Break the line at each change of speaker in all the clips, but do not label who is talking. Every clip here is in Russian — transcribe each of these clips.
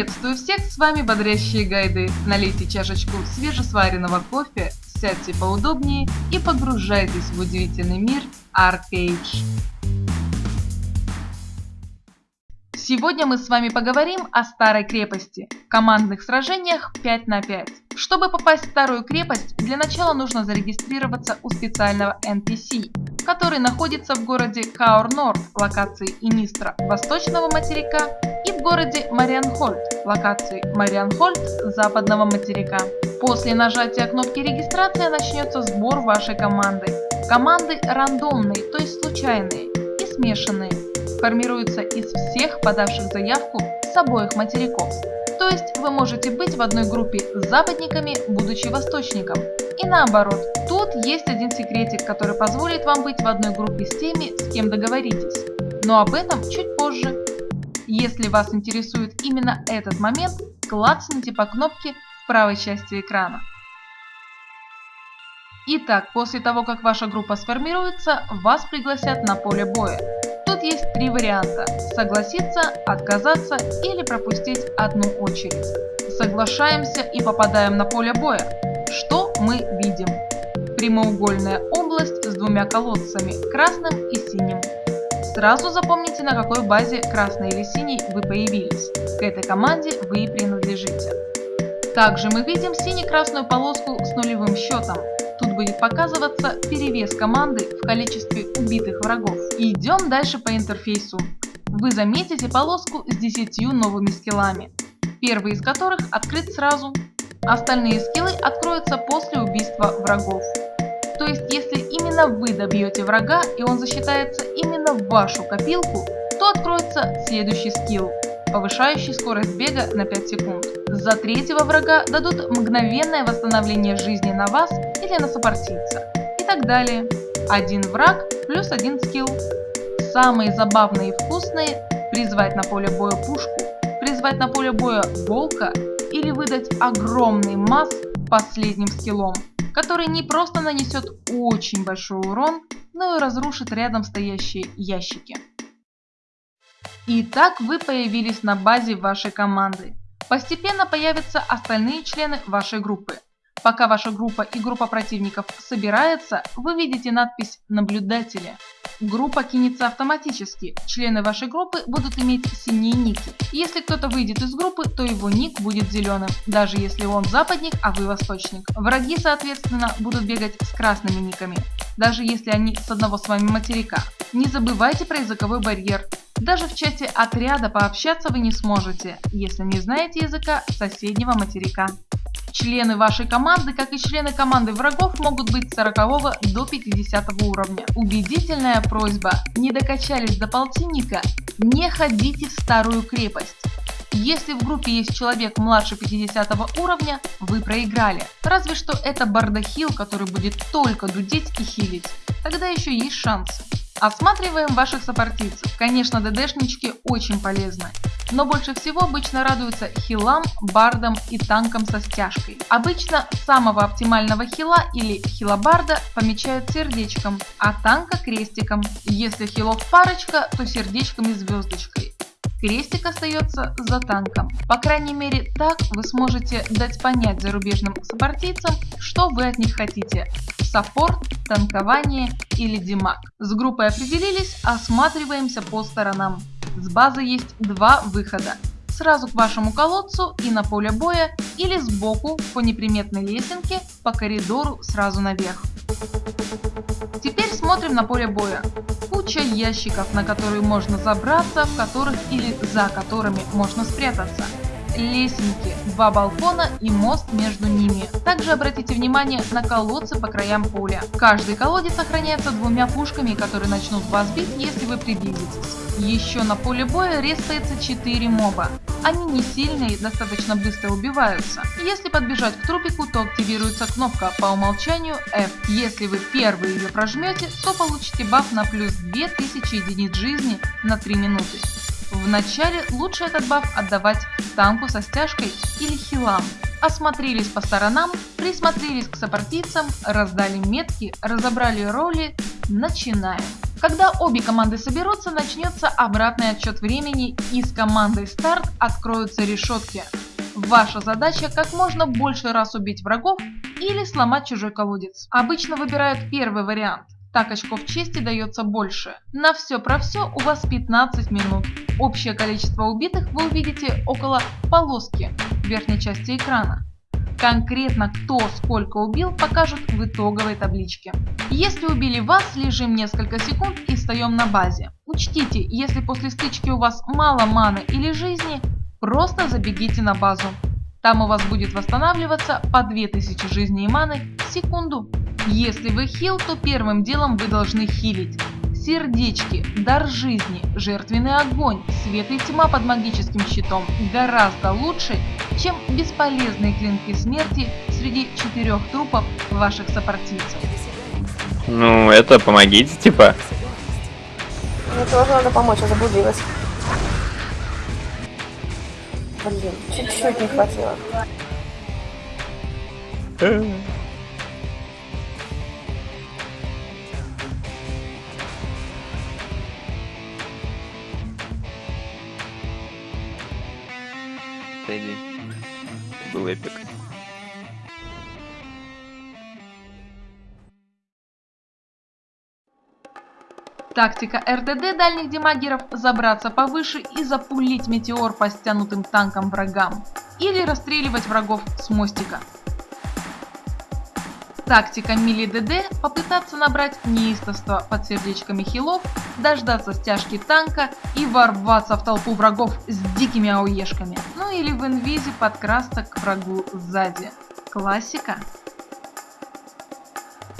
Приветствую всех, с вами Бодрящие Гайды. Налейте чашечку свежесваренного кофе, сядьте поудобнее и погружайтесь в удивительный мир Arcade. Сегодня мы с вами поговорим о старой крепости, командных сражениях 5 на 5. Чтобы попасть в старую крепость, для начала нужно зарегистрироваться у специального NPC, который находится в городе Каур-Норд, локации Инистра, восточного материка, и в городе Марианхольд, локации Марианхольд, западного материка. После нажатия кнопки регистрации начнется сбор вашей команды. Команды рандомные, то есть случайные, и смешанные формируется из всех подавших заявку с обоих материков. То есть вы можете быть в одной группе с западниками, будучи восточником. И наоборот, тут есть один секретик, который позволит вам быть в одной группе с теми, с кем договоритесь. Но об этом чуть позже. Если вас интересует именно этот момент, клацните по кнопке в правой части экрана. Итак, после того, как ваша группа сформируется, вас пригласят на поле боя. Тут есть три варианта – согласиться, отказаться или пропустить одну очередь. Соглашаемся и попадаем на поле боя. Что мы видим? Прямоугольная область с двумя колодцами – красным и синим. Сразу запомните, на какой базе красный или синий вы появились. К этой команде вы и принадлежите. Также мы видим сине-красную полоску с нулевым счетом. Тут будет показываться перевес команды в количестве убитых врагов. Идем дальше по интерфейсу. Вы заметите полоску с 10 новыми скиллами, первый из которых открыт сразу. Остальные скиллы откроются после убийства врагов. То есть если именно вы добьете врага и он засчитается именно в вашу копилку, то откроется следующий скилл, повышающий скорость бега на 5 секунд. За третьего врага дадут мгновенное восстановление жизни на вас на сопартийца. И так далее. Один враг плюс один скилл. Самые забавные и вкусные – призвать на поле боя пушку, призвать на поле боя волка или выдать огромный масс последним скиллом, который не просто нанесет очень большой урон, но и разрушит рядом стоящие ящики. Итак, вы появились на базе вашей команды. Постепенно появятся остальные члены вашей группы. Пока ваша группа и группа противников собирается, вы видите надпись «Наблюдатели». Группа кинется автоматически, члены вашей группы будут иметь синие ники. Если кто-то выйдет из группы, то его ник будет зеленым, даже если он западник, а вы восточник. Враги, соответственно, будут бегать с красными никами, даже если они с одного с вами материка. Не забывайте про языковой барьер. Даже в чате отряда пообщаться вы не сможете, если не знаете языка соседнего материка. Члены вашей команды, как и члены команды врагов, могут быть с 40 до 50 уровня. Убедительная просьба, не докачались до полтинника, не ходите в старую крепость. Если в группе есть человек младше 50 уровня, вы проиграли. Разве что это бардахил, который будет только дудеть и хилить. Тогда еще есть шансы. Осматриваем ваших сопартийцев. Конечно, ДДшнички очень полезны. Но больше всего обычно радуются хилам, бардам и танкам со стяжкой. Обычно самого оптимального хила или хилобарда помечают сердечком, а танка крестиком. Если хилов парочка, то сердечком и звездочкой. Крестик остается за танком. По крайней мере так вы сможете дать понять зарубежным сопартийцам, что вы от них хотите саппорт, танкование или димаг. С группой определились, осматриваемся по сторонам. С базы есть два выхода. Сразу к вашему колодцу и на поле боя или сбоку по неприметной лесенке по коридору сразу наверх. Теперь смотрим на поле боя. Куча ящиков, на которые можно забраться, в которых или за которыми можно спрятаться лесенки, два балкона и мост между ними. Также обратите внимание на колодцы по краям поля. Каждый колодец охраняется двумя пушками, которые начнут вас бить, если вы приблизитесь. Еще на поле боя рестается 4 моба. Они не сильные и достаточно быстро убиваются. Если подбежать к трупику, то активируется кнопка по умолчанию F. Если вы первый ее прожмете, то получите баф на плюс 2000 единиц жизни на 3 минуты. Вначале лучше этот баф отдавать танку со стяжкой или хилам. Осмотрелись по сторонам, присмотрелись к сопартийцам, раздали метки, разобрали роли. Начинаем. Когда обе команды соберутся, начнется обратный отсчет времени и с командой старт откроются решетки. Ваша задача как можно больше раз убить врагов или сломать чужой колодец. Обычно выбирают первый вариант. Так очков чести дается больше. На все про все у вас 15 минут. Общее количество убитых вы увидите около полоски в верхней части экрана. Конкретно кто сколько убил покажут в итоговой табличке. Если убили вас, лежим несколько секунд и встаем на базе. Учтите, если после стычки у вас мало маны или жизни, просто забегите на базу. Там у вас будет восстанавливаться по 2000 жизней и маны в секунду. Если вы хил, то первым делом вы должны хилить. Сердечки, дар жизни, жертвенный огонь, свет и тьма под магическим щитом гораздо лучше, чем бесполезные клинки смерти среди четырех трупов ваших сопартийцев.
Ну, это помогите, типа.
Мне тоже надо помочь, я заблудилась. Блин, чуть-чуть не хватило.
Тедди. Был эпик.
Тактика РДД дальних демагеров – забраться повыше и запулить метеор по стянутым танкам врагам. Или расстреливать врагов с мостика. Тактика мили ДД – попытаться набрать неистовство под сердечками хилов, дождаться стяжки танка и ворваться в толпу врагов с дикими ауешками. Ну или в инвизе подкрасться к врагу сзади. Классика.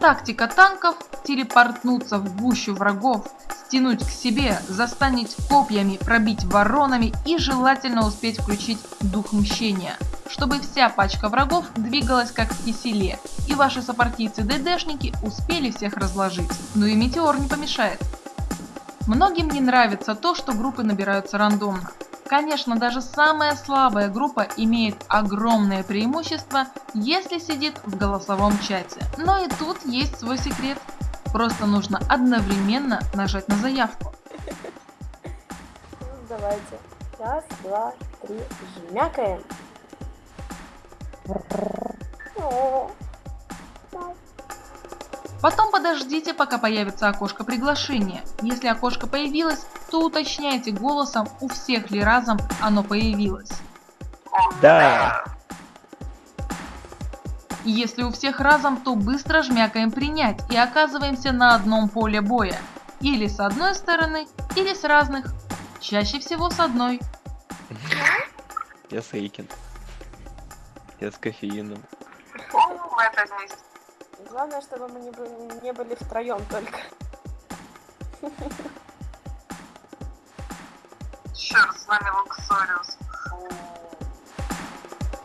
Тактика танков – телепортнуться в гущу врагов, стянуть к себе, застанить копьями, пробить воронами и желательно успеть включить дух мщения, чтобы вся пачка врагов двигалась как в киселе, и ваши сопартийцы-ДДшники успели всех разложить. Ну и метеор не помешает. Многим не нравится то, что группы набираются рандомно. Конечно, даже самая слабая группа имеет огромное преимущество, если сидит в голосовом чате. Но и тут есть свой секрет. Просто нужно одновременно нажать на заявку.
Давайте. Раз, два, три. Жмякаем.
Потом подождите, пока появится окошко приглашения. Если окошко появилось, то уточняйте голосом, у всех ли разом оно появилось.
Да.
Если у всех разом, то быстро жмякаем принять и оказываемся на одном поле боя. Или с одной стороны, или с разных. Чаще всего с одной.
Я с Эйкин. Я с кофеином.
Главное, чтобы мы не были, не были втроем только.
Черт с вами, Луксориус.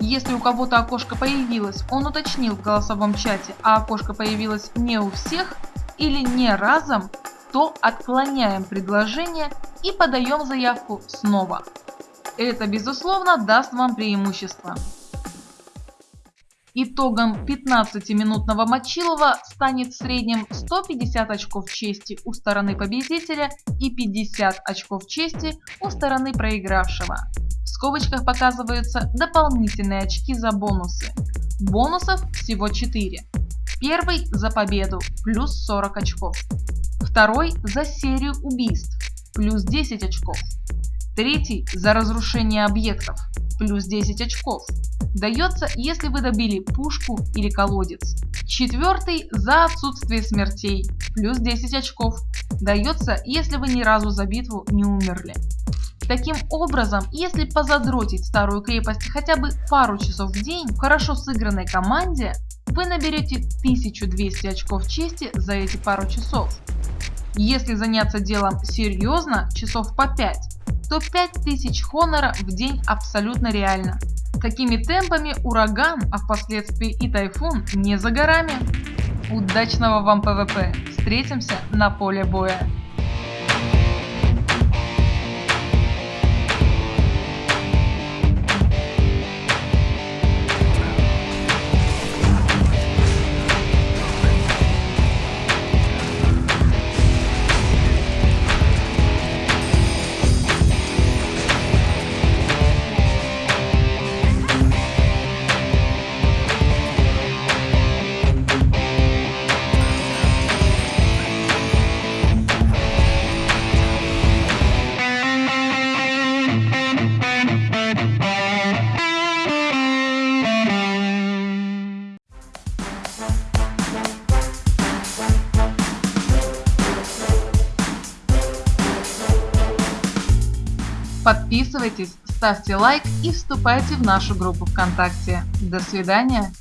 Если у кого-то окошко появилось, он уточнил в голосовом чате, а окошко появилось не у всех или не разом, то отклоняем предложение и подаем заявку снова. Это безусловно даст вам преимущество. Итогом 15-минутного Мочилова станет в среднем 150 очков чести у стороны победителя и 50 очков чести у стороны проигравшего. В скобочках показываются дополнительные очки за бонусы. Бонусов всего 4. Первый за победу плюс 40 очков. Второй за серию убийств плюс 10 очков. Третий за разрушение объектов плюс 10 очков. Дается, если вы добили пушку или колодец. Четвертый за отсутствие смертей плюс 10 очков. Дается, если вы ни разу за битву не умерли. Таким образом, если позадротить старую крепость хотя бы пару часов в день в хорошо сыгранной команде, вы наберете 1200 очков чести за эти пару часов. Если заняться делом серьезно, часов по 5, то 5000 хонора в день абсолютно реально. Такими темпами ураган, а впоследствии и тайфун не за горами. Удачного вам ПВП! Встретимся на поле боя! Подписывайтесь, ставьте лайк и вступайте в нашу группу ВКонтакте. До свидания!